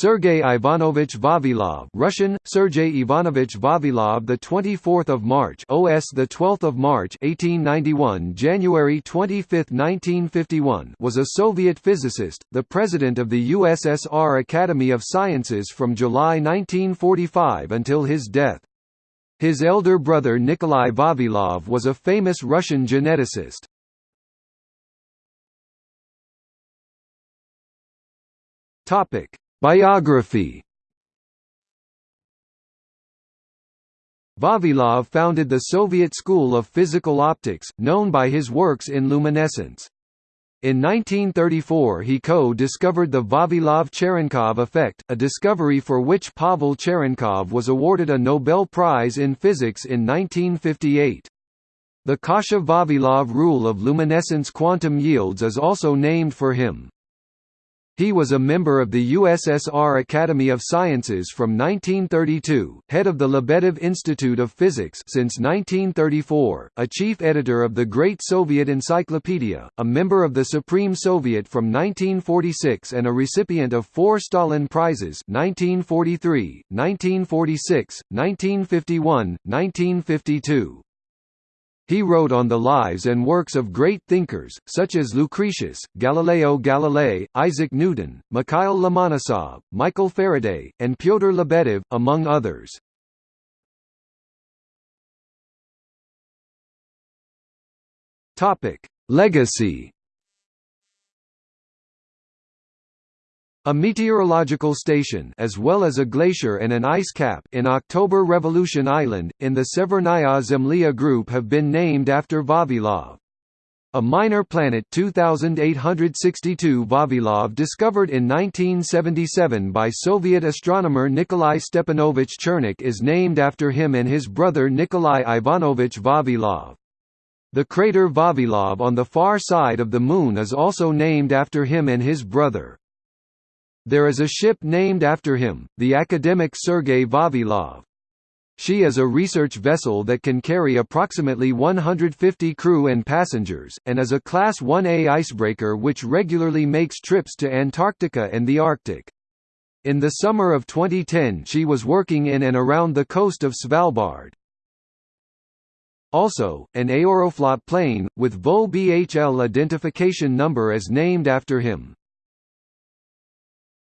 Sergei Ivanovich Vavilov, Russian Sergei Ivanovich Vavilov, the 24th of March, OS the 12th of March, 1891, January 25, 1951, was a Soviet physicist, the president of the USSR Academy of Sciences from July 1945 until his death. His elder brother Nikolai Vavilov was a famous Russian geneticist. Topic Biography Vavilov founded the Soviet School of Physical Optics, known by his works in luminescence. In 1934 he co-discovered the Vavilov-Cherenkov effect, a discovery for which Pavel Cherenkov was awarded a Nobel Prize in Physics in 1958. The Kasha-Vavilov rule of luminescence quantum yields is also named for him. He was a member of the USSR Academy of Sciences from 1932, head of the Lebedev Institute of Physics since 1934, a chief editor of the Great Soviet Encyclopedia, a member of the Supreme Soviet from 1946 and a recipient of four Stalin Prizes 1943, 1946, 1951, 1952. He wrote on the lives and works of great thinkers, such as Lucretius, Galileo Galilei, Isaac Newton, Mikhail Lomonosov, Michael Faraday, and Pyotr Lebedev, among others. Legacy A meteorological station as well as a glacier and an ice cap in October Revolution Island, in the Severnaya Zemlya group have been named after Vavilov. A minor planet 2862 Vavilov discovered in 1977 by Soviet astronomer Nikolai Stepanovich Chernykh is named after him and his brother Nikolai Ivanovich Vavilov. The crater Vavilov on the far side of the Moon is also named after him and his brother. There is a ship named after him, the academic Sergei Vavilov. She is a research vessel that can carry approximately 150 crew and passengers, and is a Class 1A icebreaker which regularly makes trips to Antarctica and the Arctic. In the summer of 2010 she was working in and around the coast of Svalbard. Also, an Aeroflot plane, with VO BHL identification number is named after him.